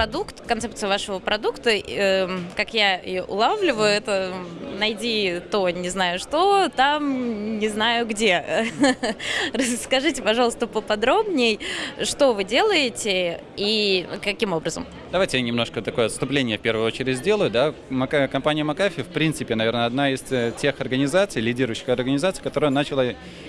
продукт, концепция вашего продукта, э, как я ее улавливаю, это найди то, не знаю что, там не знаю где. Расскажите, пожалуйста, поподробнее, что вы делаете и каким образом? Давайте я немножко такое отступление в первую очередь сделаю. Да? Компания Макафи, в принципе, наверное, одна из э, тех организаций, лидирующих организаций, которая начала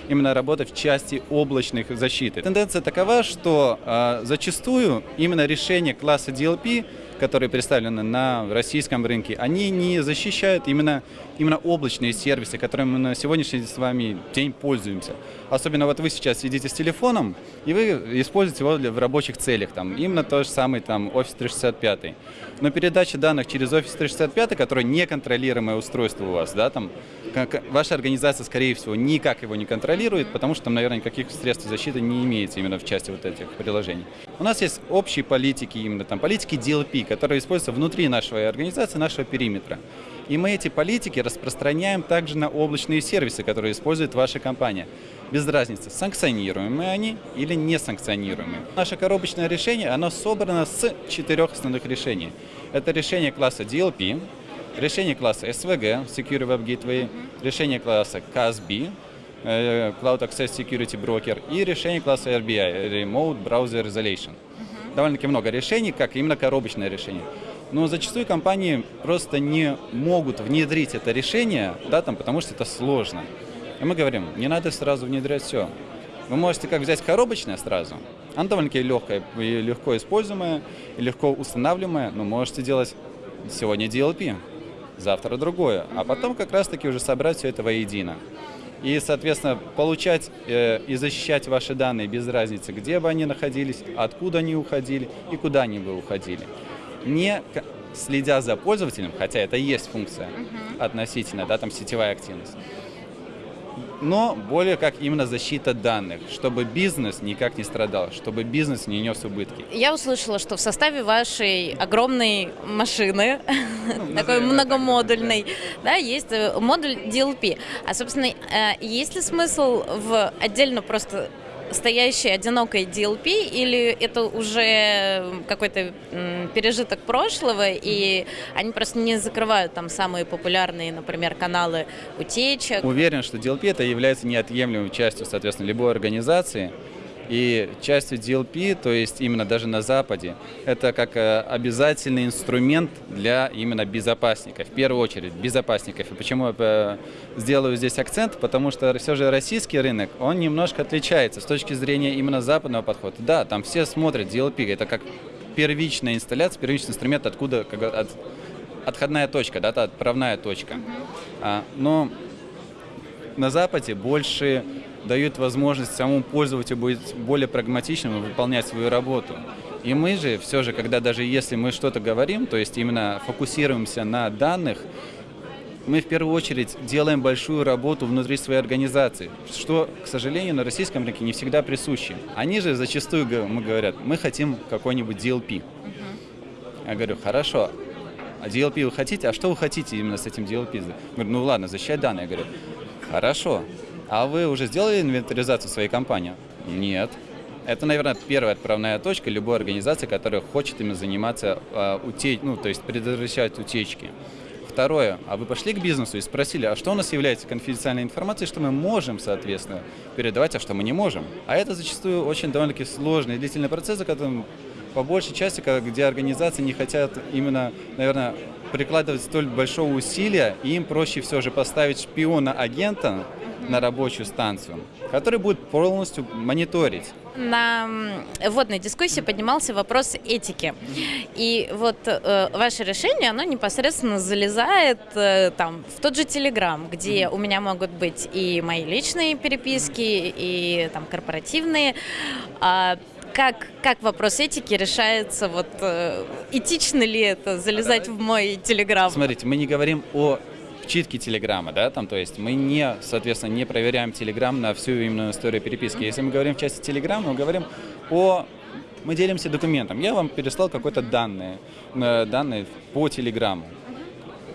именно работать в части облачных защиты. Тенденция такова, что э, зачастую именно решение класса DLP которые представлены на российском рынке, они не защищают именно, именно облачные сервисы, которыми мы на сегодняшний с вами день пользуемся. Особенно вот вы сейчас сидите с телефоном, и вы используете его для, в рабочих целях. Там, именно то же самое там, Office 365. Но передача данных через Office 365, которое неконтролируемое устройство у вас, да, там, как, ваша организация, скорее всего, никак его не контролирует, потому что там, наверное, никаких средств защиты не имеете именно в части вот этих приложений. У нас есть общие политики, именно там политики DLP, которые используются внутри нашей организации, нашего периметра. И мы эти политики распространяем также на облачные сервисы, которые использует ваша компания. Без разницы, санкционируемые они или не санкционируемые. Наше коробочное решение, оно собрано с четырех основных решений. Это решение класса DLP, решение класса SVG, Secure Web Gateway, решение класса CASB, э, Cloud Access Security Broker и решение класса RBI, Remote Browser Isolation. Довольно-таки много решений, как именно коробочное решение. Но зачастую компании просто не могут внедрить это решение, да, там, потому что это сложно. И мы говорим, не надо сразу внедрять все. Вы можете как взять коробочное сразу, оно довольно-таки легкое, легко используемое, легко устанавливаемое, но можете делать сегодня DLP, завтра другое, а потом как раз-таки уже собрать все это воедино. И, соответственно, получать э, и защищать ваши данные без разницы, где бы они находились, откуда они уходили и куда они бы уходили. Не следя за пользователем, хотя это и есть функция uh -huh. относительно, да, там сетевая активность, но более как именно защита данных, чтобы бизнес никак не страдал, чтобы бизнес не нес убытки. Я услышала, что в составе вашей огромной машины, ну, такой многомодульной, да, есть э, модуль DLP. А, собственно, э, есть ли смысл в отдельно просто стоящей одинокой DLP или это уже какой-то пережиток прошлого и они просто не закрывают там самые популярные, например, каналы утечек? Уверен, что DLP это является неотъемлемой частью, соответственно, любой организации. И частью DLP, то есть именно даже на Западе, это как э, обязательный инструмент для именно безопасников, в первую очередь безопасников. И почему я э, сделаю здесь акцент? Потому что все же российский рынок, он немножко отличается с точки зрения именно западного подхода. Да, там все смотрят DLP, это как первичная инсталляция, первичный инструмент, откуда как, от, отходная точка, да, отправная точка. А, но на Западе больше дают возможность самому пользователю быть более прагматичным и выполнять свою работу. И мы же все же, когда даже если мы что-то говорим, то есть именно фокусируемся на данных, мы в первую очередь делаем большую работу внутри своей организации, что, к сожалению, на российском рынке не всегда присуще. Они же зачастую мы говорят, мы хотим какой-нибудь DLP. Я говорю, хорошо, а DLP вы хотите? А что вы хотите именно с этим DLP? Я говорю, ну ладно, защищать данные. Я говорю, хорошо, а вы уже сделали инвентаризацию своей компании? Нет. Это, наверное, первая отправная точка любой организации, которая хочет именно заниматься э, ну, то есть предотвращать утечки. Второе, а вы пошли к бизнесу и спросили, а что у нас является конфиденциальной информацией, что мы можем, соответственно, передавать, а что мы не можем. А это зачастую очень довольно-таки сложный длительный процесс, за по большей части, где организации не хотят именно, наверное, прикладывать столь большого усилия, и им проще все же поставить шпиона-агента, на рабочую станцию, который будет полностью мониторить. На водной дискуссии поднимался вопрос этики. И вот э, ваше решение, оно непосредственно залезает э, там в тот же Телеграм, где у меня могут быть и мои личные переписки, и там корпоративные. А как, как вопрос этики решается? Вот э, этично ли это залезать в мой Телеграм? Смотрите, мы не говорим о читки Телеграма, да, там, то есть мы не, соответственно, не проверяем Телеграм на всю именно историю переписки. Если мы говорим в части Телеграма, мы говорим о мы делимся документом. Я вам переслал какой-то данные, э, данные по Телеграму.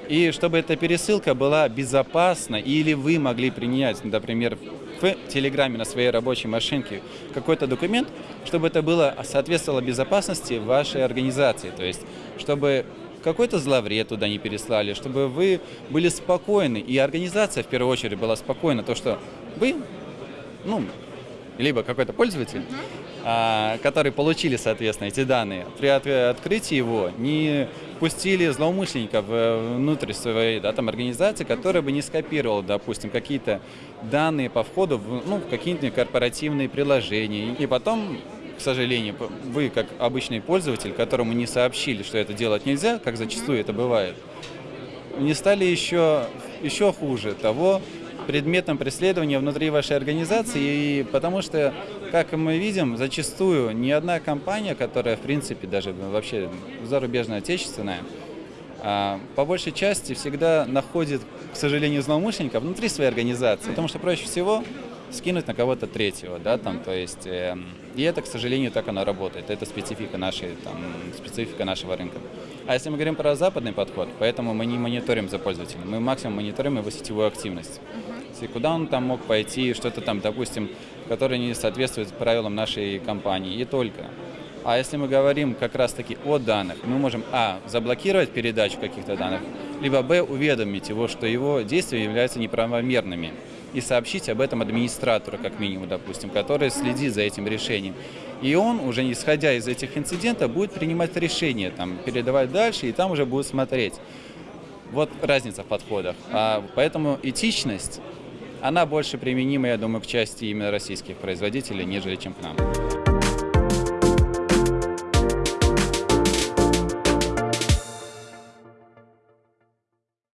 И чтобы эта пересылка была безопасна, или вы могли принять, например, в Телеграме на своей рабочей машинке какой-то документ, чтобы это было соответствовало безопасности вашей организации. То есть, чтобы какой-то зловред туда не переслали, чтобы вы были спокойны, и организация в первую очередь была спокойна, то, что вы, ну, либо какой-то пользователь, а, которые получили, соответственно, эти данные, при открытии его не пустили злоумышленников внутрь своей да, там, организации, которая бы не скопировала, допустим, какие-то данные по входу в, ну, какие-то корпоративные приложения. И потом, к сожалению, вы, как обычный пользователь, которому не сообщили, что это делать нельзя, как зачастую это бывает, не стали еще, еще хуже того, предметом преследования внутри вашей организации, и потому что, как мы видим, зачастую ни одна компания, которая, в принципе, даже вообще зарубежная, отечественная, а, по большей части всегда находит, к сожалению, злоумышленников внутри своей организации, потому что проще всего скинуть на кого-то третьего, да, там, то есть, э, и это, к сожалению, так оно работает, это специфика нашей, там, специфика нашего рынка. А если мы говорим про западный подход, поэтому мы не мониторим за пользователем, мы максимум мониторим его сетевую активность. И куда он там мог пойти, что-то там, допустим, которое не соответствует правилам нашей компании, и только. А если мы говорим как раз-таки о данных, мы можем, а, заблокировать передачу каких-то данных, либо, б, уведомить его, что его действия являются неправомерными и сообщить об этом администратору, как минимум, допустим, который следит за этим решением. И он, уже исходя из этих инцидентов, будет принимать решение, там, передавать дальше, и там уже будет смотреть. Вот разница в подходах. А, поэтому этичность, она больше применима, я думаю, к части именно российских производителей, нежели чем к нам.